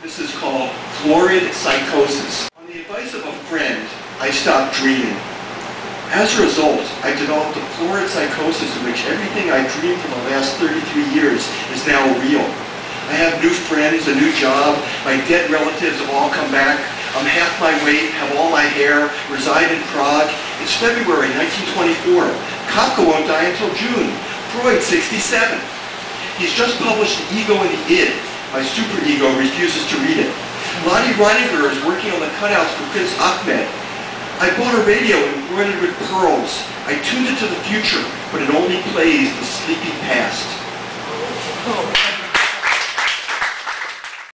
This is called florid psychosis. On the advice of a friend, I stopped dreaming. As a result, I developed a florid psychosis in which everything I dreamed for the last 33 years is now real. I have new friends, a new job, my dead relatives have all come back, I'm half my weight, have all my hair, reside in Prague. It's February 1924. Kafka won't die until June. Freud, 67. He's just published The Ego and the Id. My superego refuses to read it. Lotte Reiniger is working on the cutouts for Prince Ahmed. I bought a radio embroidered with pearls. I tuned it to the future, but it only plays the sleepy past. Oh,